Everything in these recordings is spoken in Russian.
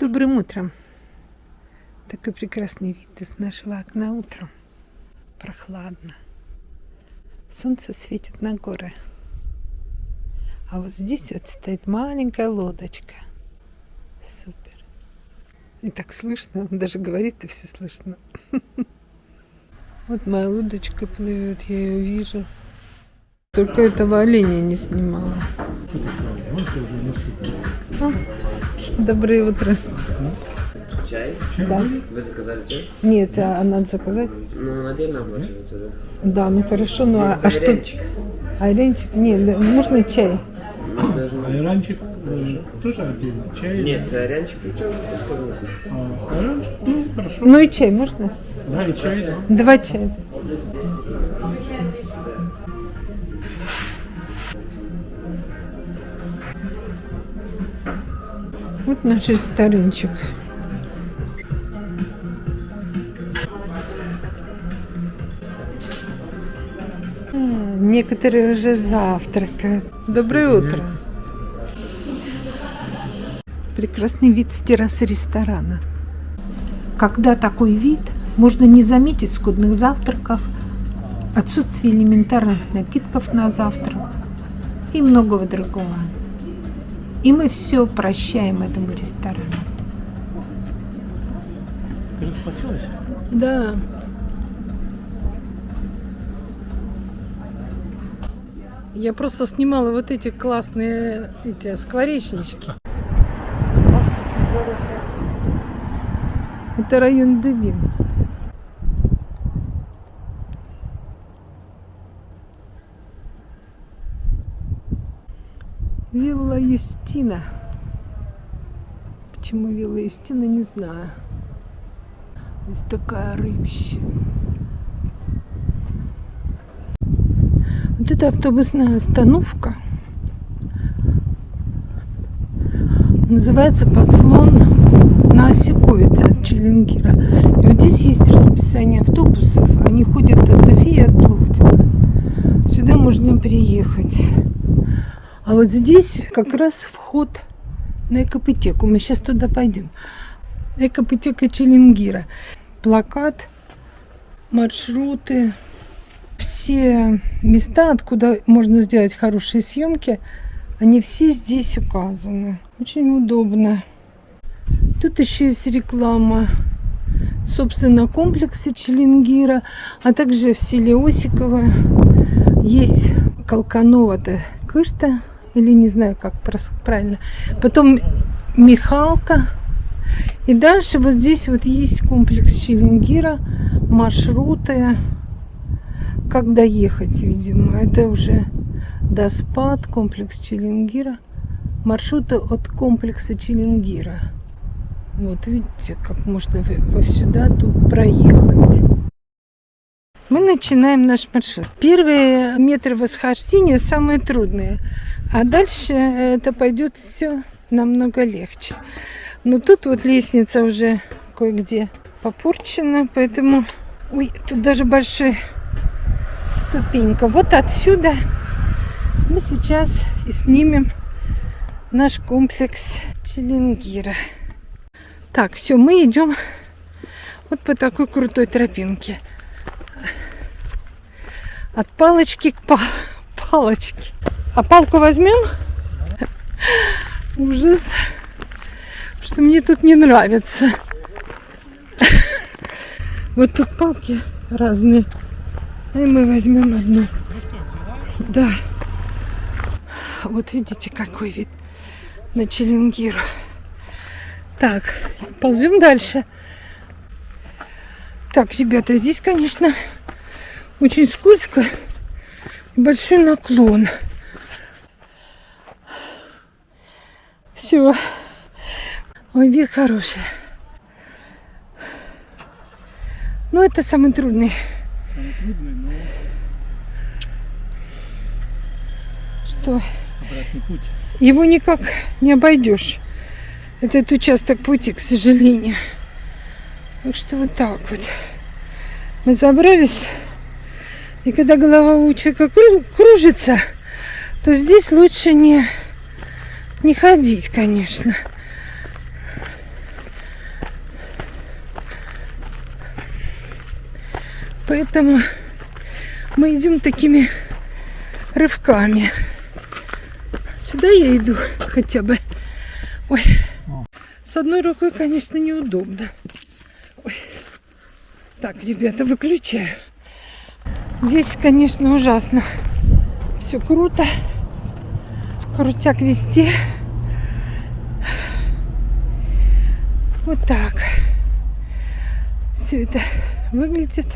Добрым утром. Такой прекрасный вид из нашего окна утром. Прохладно. Солнце светит на горы. А вот здесь вот стоит маленькая лодочка. Супер. И так слышно, он даже говорит, и все слышно. Вот моя лодочка плывет, я ее вижу. Только этого оленя не снимала. А, доброе утро. Чай? Да. Вы заказали чай? Нет, а надо заказать? Ну, отдельно оплачивается, да? Да, ну хорошо, ну а, а что? Айренчик? Нет, да, можно чай? Ну, даже... Айранчик э, тоже отдельно. Чай. Нет, айранчик вкус подноса. А, айранчик, ну, хорошо. Ну и чай можно? Да, и чай, да. Два чая. Вот наш ресторанчик. А, Некоторые уже завтракают. Доброе утро. Прекрасный вид с террасы ресторана. Когда такой вид, можно не заметить скудных завтраков, отсутствие элементарных напитков на завтрак и многого другого. И мы все прощаем этому ресторану. Ты расплатилась? Да. Я просто снимала вот эти классные эти скворечнички. Это район Девин. Вилла Юстина. Почему Вилла Юстина, не знаю. Здесь такая рыбища. Вот это автобусная остановка. Называется Послон на Осиковице от Челенгира. И вот здесь есть расписание автобусов. Они ходят от Софии и от Пловдива. Сюда можно приехать. А вот здесь как раз вход на экопотеку. Мы сейчас туда пойдем. Экопотека Челенгира. Плакат, маршруты, все места, откуда можно сделать хорошие съемки, они все здесь указаны. Очень удобно. Тут еще есть реклама, собственно, комплекса Челенгира, а также в селе Осиково есть Колканова-то Кышта, или не знаю, как правильно. Потом Михалка. И дальше вот здесь вот есть комплекс Челенгира, маршруты, как доехать, видимо. Это уже Доспад, комплекс Челенгира, маршруты от комплекса Челенгира. Вот видите, как можно во сюда тут проехать. Мы начинаем наш маршрут. Первые метры восхождения самые трудные, а дальше это пойдет все намного легче. Но тут вот лестница уже кое-где попорчена, поэтому... Ой, тут даже большая ступенька. Вот отсюда мы сейчас и снимем наш комплекс Челенгира. Так, все, мы идем вот по такой крутой тропинке. От палочки к пал палочке. А палку возьмем? Ужас. Что мне тут не нравится. Вот тут палки разные. И мы возьмем одну. Да. Вот видите, какой вид на Челенгиру. Так, ползем дальше. Так, ребята, здесь, конечно, очень скользко. Большой наклон. Все. Ой, вид хороший. Но это самый трудный. Трудный, но Что? обратный путь. Его никак не обойдешь. Этот участок пути, к сожалению. Так что вот так вот. Мы забрались. И когда голова у человека кру- кружится, то здесь лучше не, не ходить, конечно. Поэтому мы идем такими рывками. Сюда я иду хотя бы. Ой. С одной рукой, конечно, неудобно. Ой. Так, ребята, выключаю. Здесь, конечно, ужасно. Все круто. Крутяк везде. Вот так. Все это выглядит,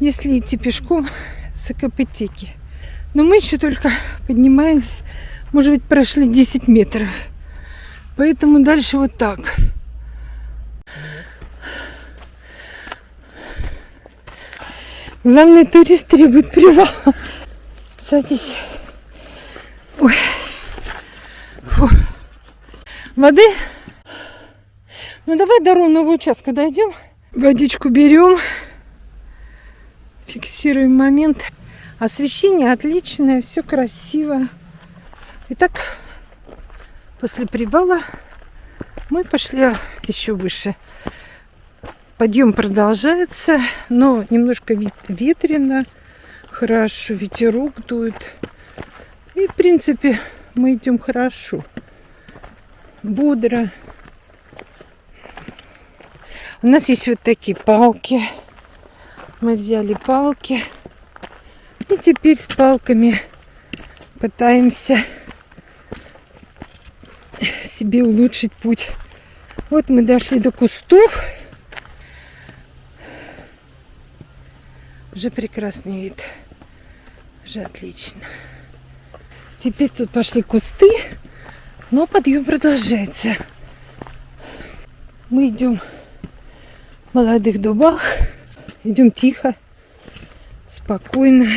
если идти пешком с Акапетики. Но мы еще только поднимаемся, может быть, прошли 10 метров. Поэтому дальше вот так. Главный турист требует привал. Садись. Ой. Фу. Воды? Ну давай до ровного участка дойдем. Водичку берем. Фиксируем момент. Освещение отличное, все красиво. Итак, после привала мы пошли еще выше. Подъем продолжается, но немножко вет- ветрено, хорошо, ветерок дует. И, в принципе, мы идем хорошо, бодро. У нас есть вот такие палки. Мы взяли палки. И теперь с палками пытаемся себе улучшить путь. Вот мы дошли до кустов. Уже прекрасный вид. Уже отлично. Теперь тут пошли кусты, но подъем продолжается. Мы идем в молодых дубах. Идем тихо, спокойно.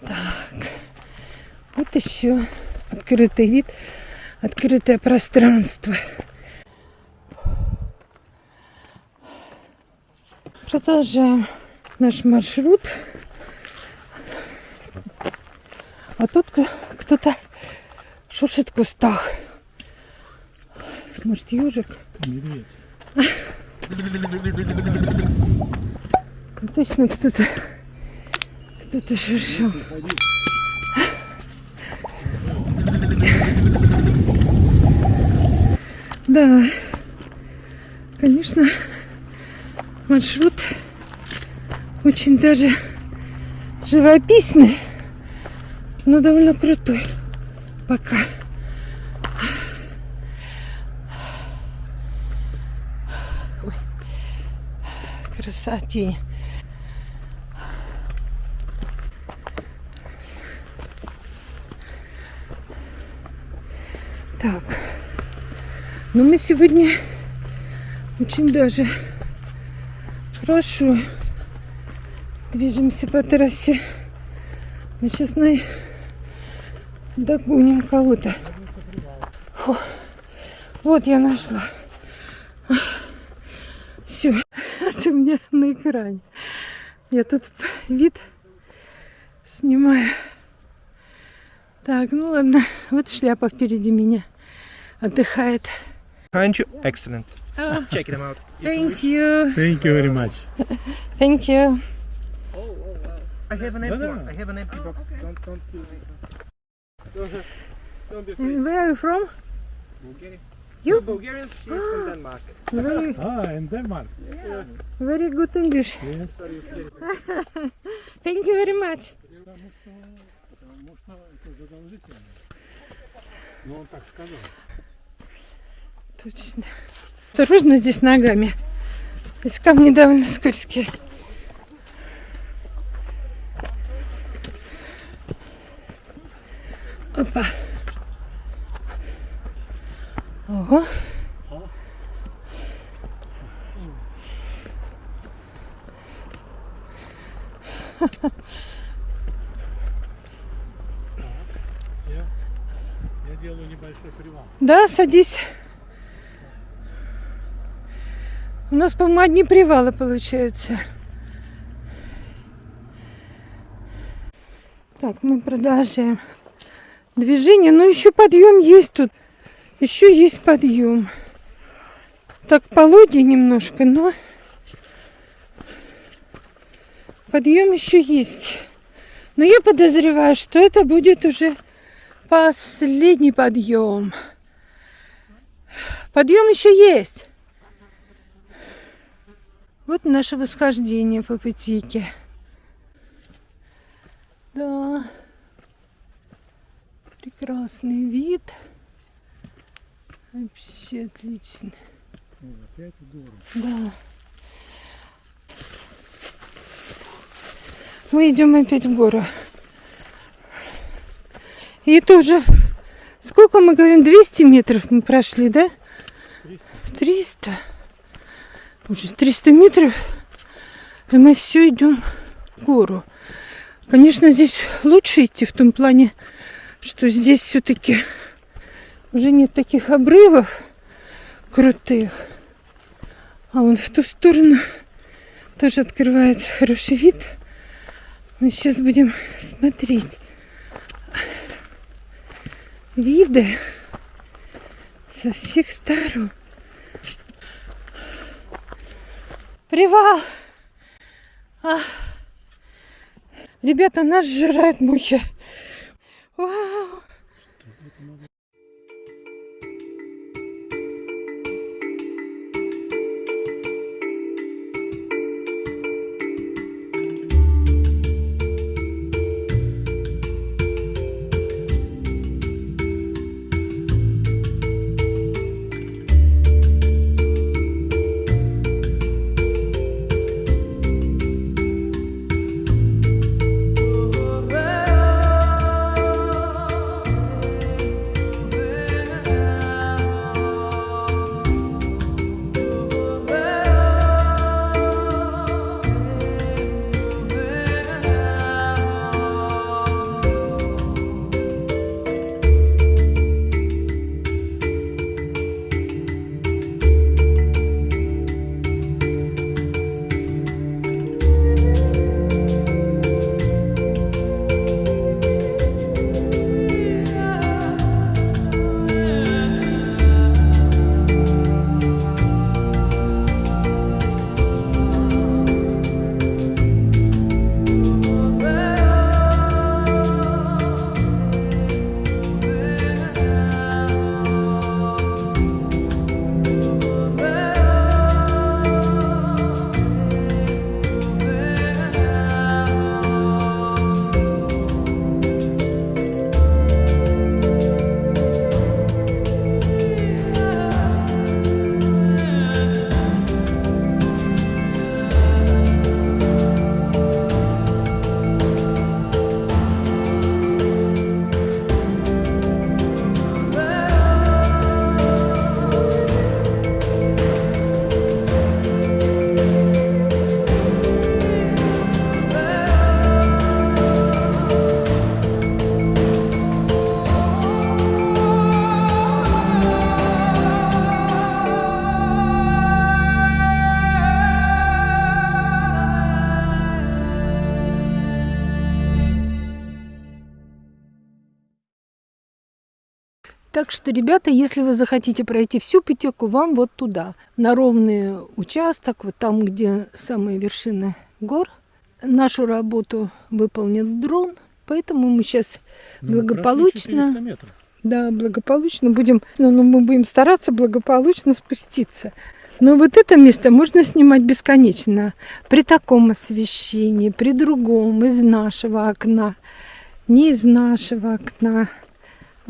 Так, вот еще открытый вид, открытое пространство. Продолжаем наш маршрут. А тут кто-то шуршит в кустах. Может, ежик? Медведь. Точно кто-то кто-то шуршал. Да, конечно, маршрут очень даже живописный, но довольно крутой пока. Ой, красоте. Так, ну мы сегодня очень даже хорошо движемся по трассе. Мы сейчас на... догоним кого-то. Вот я нашла. Все, это у меня на экране. Я тут вид снимаю. Так, ну ладно, вот шляпа впереди меня отдыхает. Behind you. Excellent. Oh, Check them out. thank you, Thank you very much. thank you. I have an empty No, no. one. I have an empty box. Don't, don't feel Don't be afraid. And where are you from? Bulgaria. You? We're Bulgarians. She's from Denmark. Very, Ah, in Denmark. very good English. Yes. Thank you very much. Потому что это задолжительно. Ну, он так сказал. Точно. Осторожно здесь ногами. Здесь камни довольно скользкие. Опа. Ого. Я, я делаю небольшой привал. Да, садись. У нас, по-моему, одни привалы получается. Так, мы продолжаем движение. Но еще подъем есть тут. Еще есть подъем. Так пологий немножко, но подъем еще есть. Но я подозреваю, что это будет уже последний подъем. Подъем еще есть. Вот наше восхождение по Пытике. Да. Прекрасный вид. Вообще отлично. Опять гору. Да. Мы идем опять в гору. И это уже, сколько мы говорим, 200 метров мы прошли, да? 300. Уже 300 метров, и мы все идем в гору. Конечно, здесь лучше идти в том плане, что здесь все-таки уже нет таких обрывов крутых. А вон в ту сторону тоже открывается хороший вид. Мы сейчас будем смотреть виды со всех сторон. Привал! А. Ребята, нас сжирают мухи. Вау! Так что, ребята, если вы захотите пройти всю Пятеку, вам вот туда, на ровный участок, вот там, где самые вершины гор. Нашу работу выполнил дрон, поэтому мы сейчас Ну, Благополучно. прошли 400 метров. Да, благополучно будем, ну, ну, мы будем стараться благополучно спуститься. Но вот это место можно снимать бесконечно. При таком освещении, при другом, из нашего окна, не из нашего окна.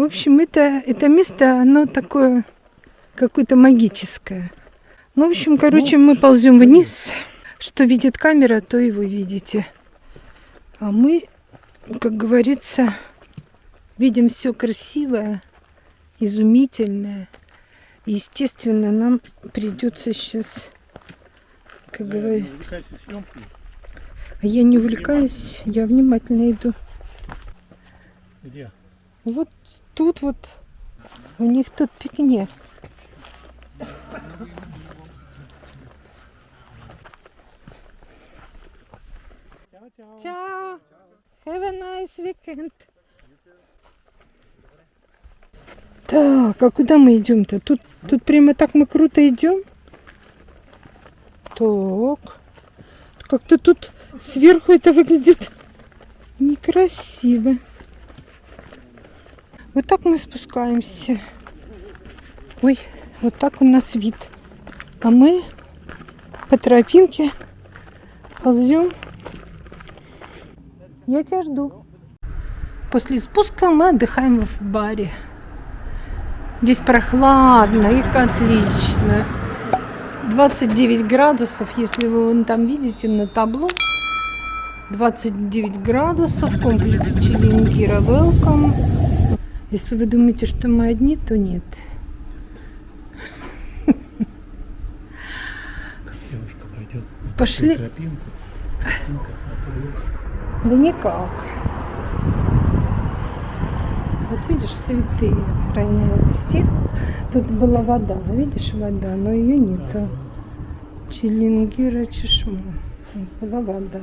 В общем, это, это место, оно такое какое-то магическое. Ну, в общем, короче, мы ползем вниз. Что видит камера, то и вы видите. А мы, как говорится, видим все красивое, изумительное. Естественно, нам придется сейчас, как Да, говорю, а я не увлекаюсь, я внимательно иду. Где? Вот тут вот у них тут пикник. Ciao. Have a nice weekend. Так, а куда мы идем-то? Тут, тут прямо так мы круто идем? Так. Как-то тут сверху это выглядит некрасиво. Вот так мы спускаемся. Ой, вот так у нас вид. А мы по тропинке ползем. Я тебя жду. После спуска мы отдыхаем в баре. Здесь прохладно и отлично. 29 градусов, если вы вон там видите на табло. 29 градусов, комплекс Челингира Welcome. Если вы думаете, что мы одни, то нет. Девушка пойдет Пошли. тропинку. А Да никак. Вот видишь, цветы охраняют всех. Тут была вода, видишь, вода, но ее нету. Челингира Чешма. Была вода.